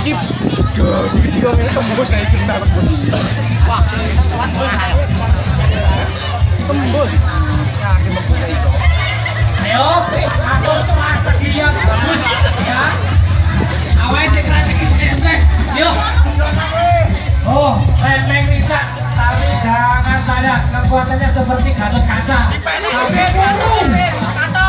iki gede ngene tembus tembus. Wah, tembus. Ya, tembus iso. Ayo, atur semangat dia ya. bagus ya. Awake sing kreatif Yo. Oh, remeng Rita, tapi jangan salah kekuatannya seperti kaca. Tapi guru. Kata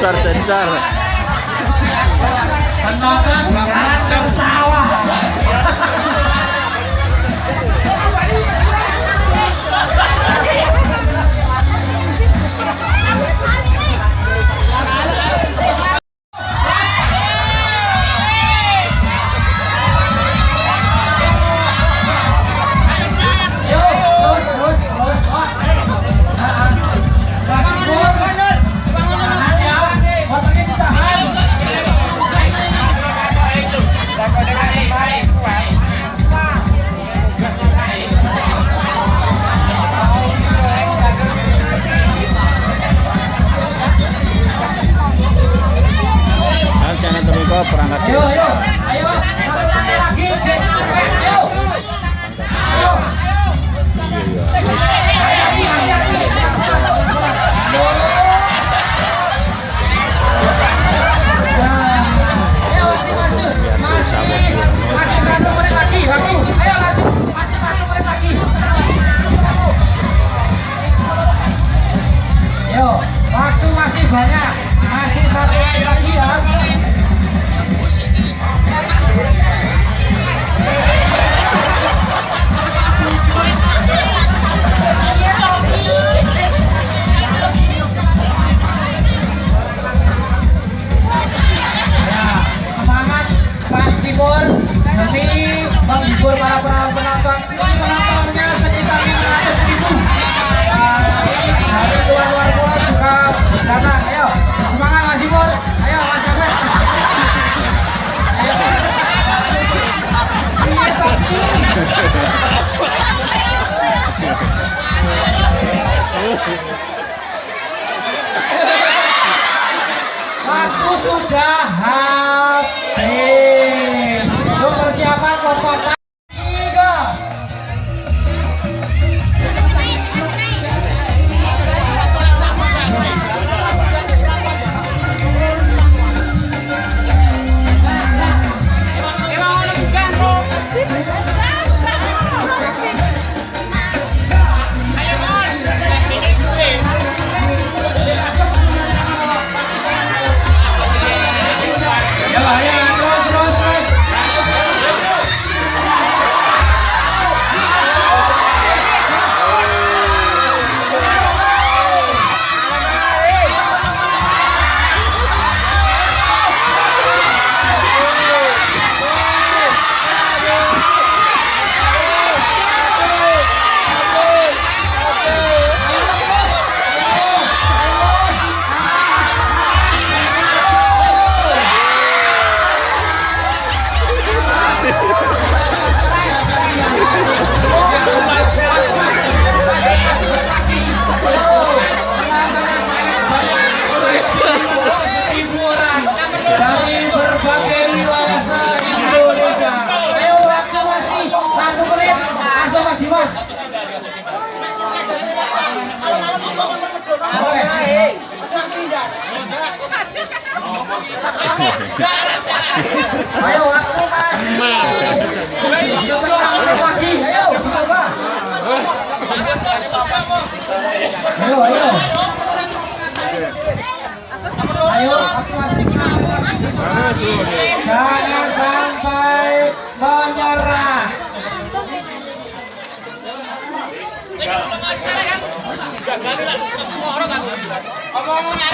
شهر 3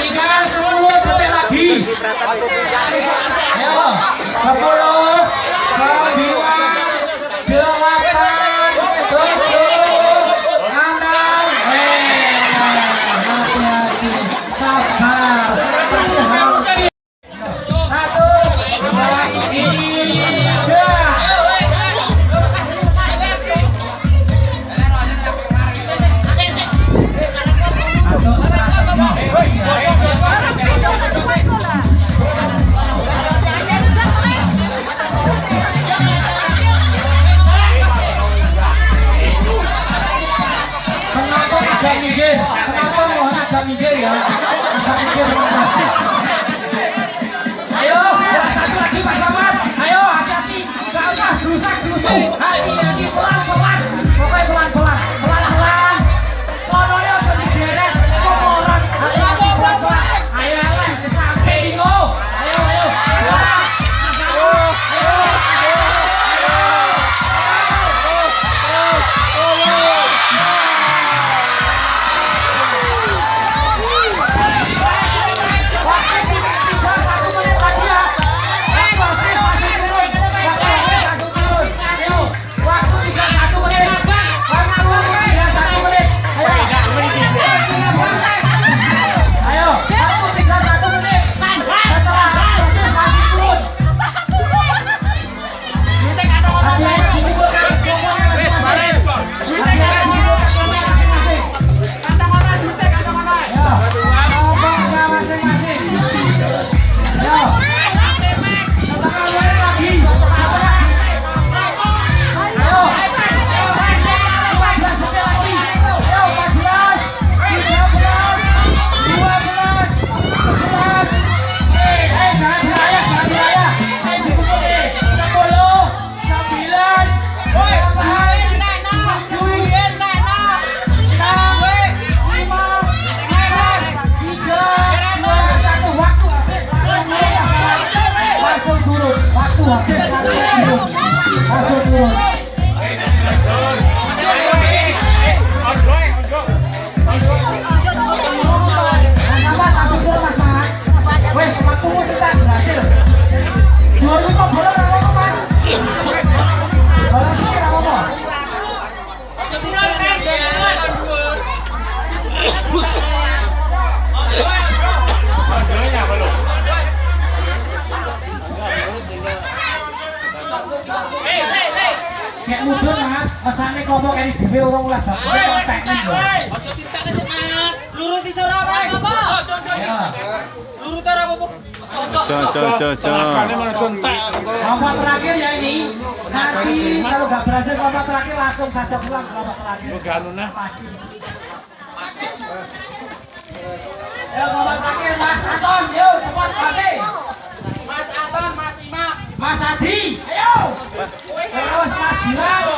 Ingat sepuluh detik lagi. Ayo, sepuluh, sembilan, delapan, mikir ya. Bisa mikir. Mat. Mesane ngomong kene dhewe urung lah bakune kontekne lho. Aja tintane sik Lurut. Apa? Cok cok cok cok. Terakhir ya ini. Nanti kalau gak berhasil kompak terakhir langsung saja pulang kompak terakhir. Ya terakhir Mas Aton, yo cepat kasih. Mas e. Aton, Mas Ima, Mas Adi, ayo. Terus Mas Gilang.